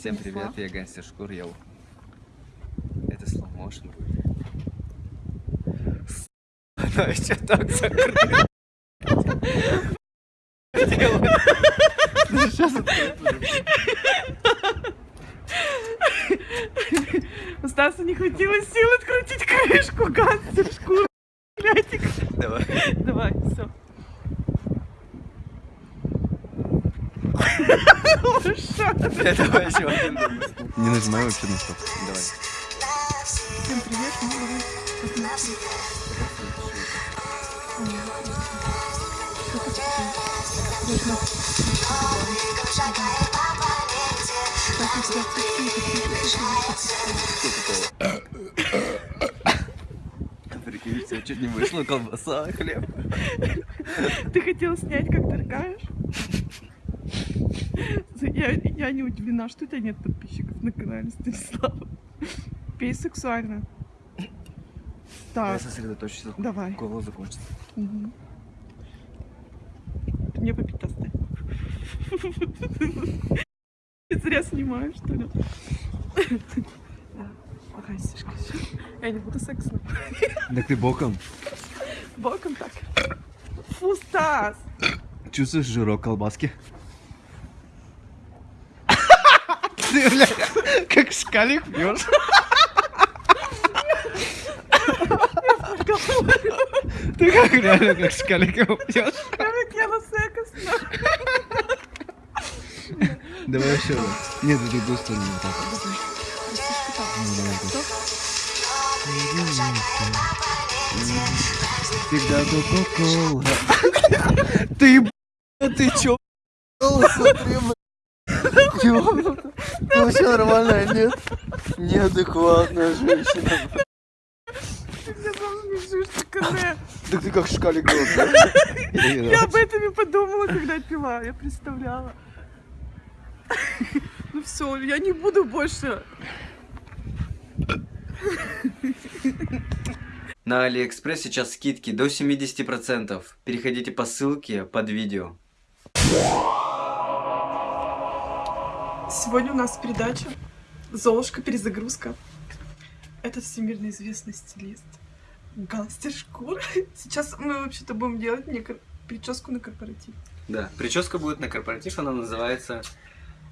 Всем привет, я Гангстер Шкур, йоу. Это slow motion будет. Она еще так закрыта. Сейчас У Стаса не хватило сил открутить крышку гангстер шкуры. Блядик. Давай. Давай, все. Давай еще один. Не нажимай вообще на стоп. Давай. Всем привет. Ну, давай. Прикинь, все чуть не вышло, колбаса, хлеб. Ты хотел снять, как торгаешь? Я, я не удивлена, что у тебя нет подписчиков на канале Станислава. Пей сексуально. Я Так, сосредоточься. давай. Голос закончится. Ты мне попить оставь. Я зря снимаю, что ли? Ага, Сишка, Я не буду сексом. Так ты боком. Боком так. Фу, Стас! Чувствуешь жирок колбаски? Ты, бля, как шкалик пьешь. Ты как реально как шкалик его пьешь. Давай еще раз. Нет, в другую сторону. так. Всегда кока-кола. Ты, б***ь, ты чё? Смотри, Ёбнуто. Ты вообще нормальная, нет? Неадекватная женщина. Ты мне сам смешишь, такая. Так ты как шкалик был, Я об этом и подумала, когда пила. Я представляла. Ну все, я не буду больше. На Алиэкспресс сейчас скидки до 70%. Переходите по ссылке под видео. Сегодня у нас передача Золушка перезагрузка. Это всемирно известный стилист. Гангстер шкур. Сейчас мы вообще-то будем делать мне прическу на корпоратив. Да, прическа будет на корпоратив, она называется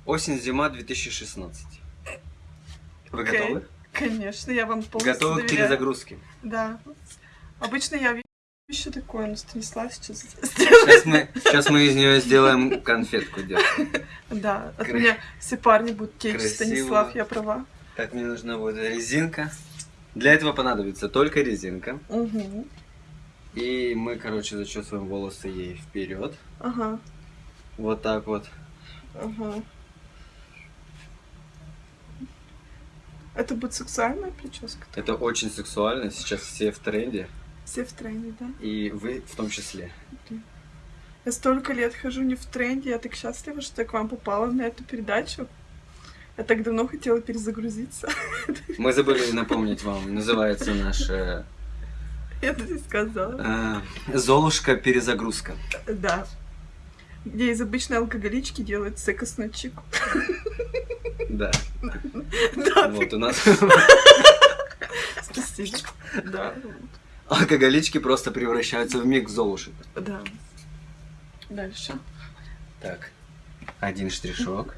Осень-зима 2016. Вы Окей. готовы? Конечно, я вам полностью Готовы к доверяю. перезагрузке? Да. Обычно я еще такое, но Станислав сейчас Сейчас мы, сейчас мы из нее сделаем конфетку делаем. Да, от Кра- меня все парни будут течь. Красиво. Станислав, я права. Так, мне нужна будет резинка. Для этого понадобится только резинка. Угу. И мы, короче, зачесываем волосы ей вперед. Ага, Вот так вот. ага. Это будет сексуальная прическа? Это очень сексуально. Сейчас все в тренде. Все в тренде, да? И вы в том числе. Я столько лет хожу не в тренде, я так счастлива, что я к вам попала на эту передачу. Я так давно хотела перезагрузиться. Мы забыли напомнить вам. Называется наш э, Я это не сказала. э, Золушка перезагрузка. Да. Где из обычной алкоголички делают секосную чику. Да. Да, Вот у нас спасибо. Да, алкоголички просто превращаются в миг золушек. да. Дальше. Так. Один штришок.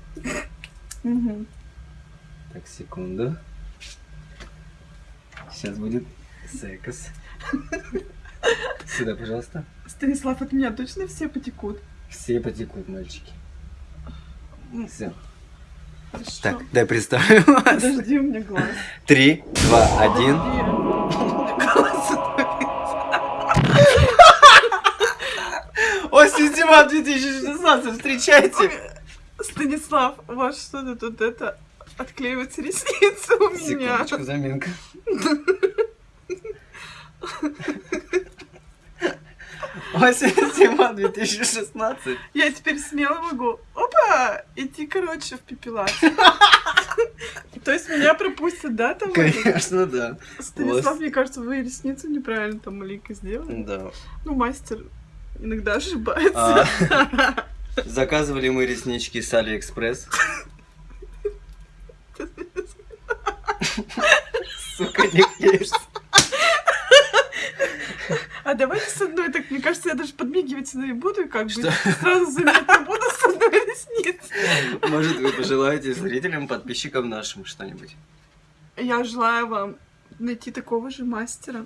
Мгм. Так, секунду. Сейчас будет секс. Сюда, пожалуйста. Станислав, от меня точно все потекут? Все потекут, мальчики. Все. Хорошо. Так, дай представим вас. Подожди, у меня глаз. Три, два, один. Зима 2016, встречайте! Станислав, у вас что-то тут это отклеиваются ресницы у меня. Секундочку, заминка. Осень зима 2016. Я теперь смело могу, опа, идти, короче, в пепелат. То есть меня пропустят, да, там? Конечно, да. Станислав, мне кажется, вы ресницы неправильно там маленько сделали. Да. Ну, мастер иногда ошибается. А, Заказывали мы реснички с Алиэкспресс. Сука, не клеишься. А давайте с одной, так мне кажется, я даже подмигивать не буду, и как бы Что? сразу заметно буду с одной ресницы. Может, вы пожелаете зрителям, подписчикам нашим что-нибудь? Я желаю вам найти такого же мастера.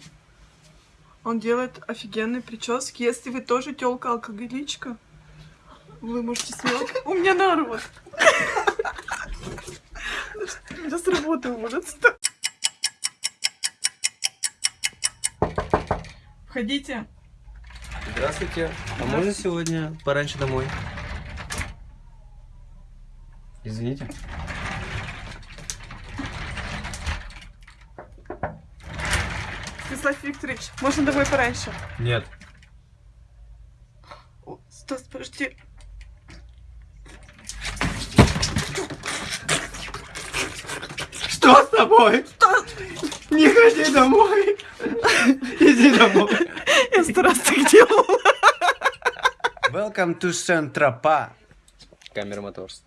Он делает офигенные прически. Если вы тоже телка алкоголичка, вы можете смело... У меня народ. Меня с работы уводят. Входите. Здравствуйте. А можно сегодня пораньше домой? Извините. Станислав Викторович, можно домой пораньше? Нет. О, Стас, подожди. Что с тобой? Стас, Не ходи домой. Иди домой. я сто раз так делала. Welcome to Saint-Tropez. Камера Моторс.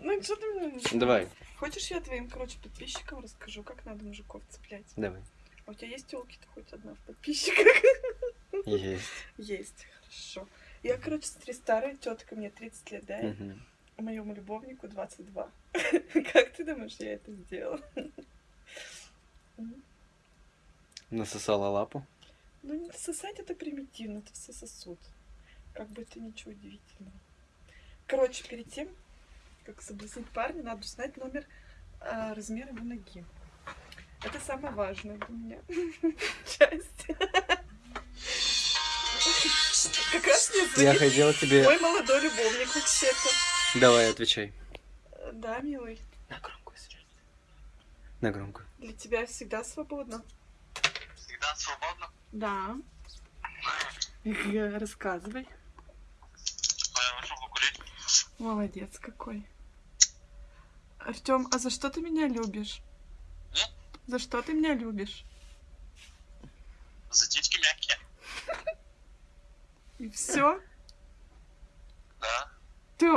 Ну, что ты мне... Давай, Хочешь, я твоим, короче, подписчикам расскажу, как надо мужиков цеплять? давай. А у тебя есть телки-то хоть одна в подписчиках? Есть. Есть, хорошо. Я, короче, старая тетка, мне 30 лет, да? Мгм. Моему любовнику 22. Как ты думаешь, я это сделала? Насосала лапу. Ну, не сосать это примитивно, это все сосуд. Как бы это ничего удивительного. Короче, перед тем, как соблазнить парня, надо узнать номер а, размера его ноги. Это самое важное для меня часть. Как раз мне Я звонит хотел тебе... мой молодой любовник вообще-то. Давай, отвечай. Да, милый, На громкую связь. На громкую. для тебя всегда свободно. Всегда свободно. Да. Рассказывай. Я вышел покурить. Молодец какой. Артем, а за что ты меня любишь? За что ты меня любишь? За титьки мягкие. И все? Да. Ты...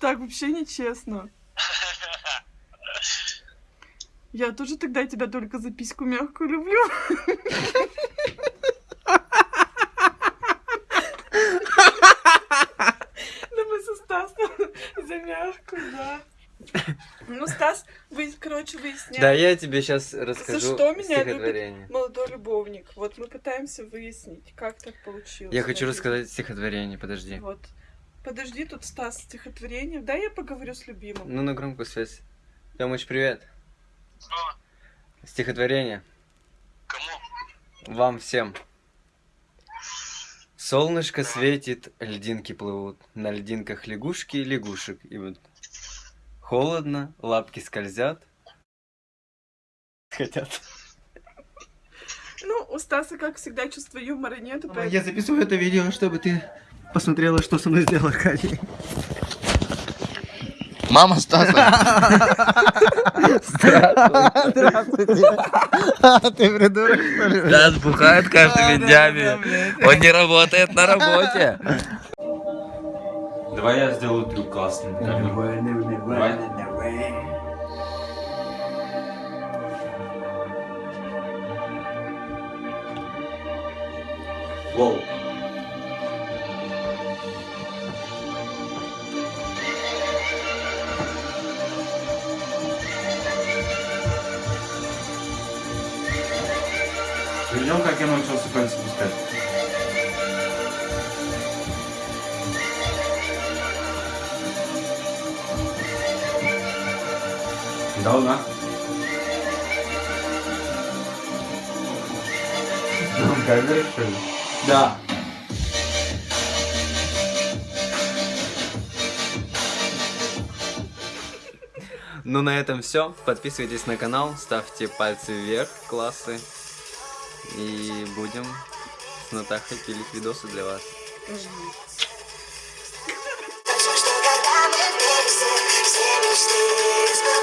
Так вообще нечестно. Я тоже тогда тебя только за письку мягкую люблю. Ну мы со Стасом за мягкую, да. Ну, Стас, вы, короче, выясняем. Да, я тебе сейчас расскажу что меня стихотворение. Молодой любовник. Вот мы пытаемся выяснить, как так получилось. Я хочу рассказать стихотворение, подожди. Вот. Подожди, тут Стас стихотворение. Да, я поговорю с любимым. Ну, на громкую связь. Тёмыч, привет. Здорово. Стихотворение. Кому? Вам всем. Солнышко светит, льдинки плывут, на льдинках лягушки и лягушек идут. Холодно, лапки скользят. Хотят. Ну, у Стаса, как всегда, чувства юмора нету, поэтому... Я записываю это видео, чтобы ты посмотрела, что со мной сделал Аркадий. Мама Стаса. Здравствуйте. Ты придурок, что ли? Стас бухает каждыми днями. Он не работает на работе. Давай я сделаю трюк классный. Давай. Воу. Ты видел, как я научился пальцы пускать? Да, да. Камера, что ли? Да. Ну на этом все. Подписывайтесь на канал, ставьте пальцы вверх, классы. И будем с Натахой пилить видосы для вас. Жди. Все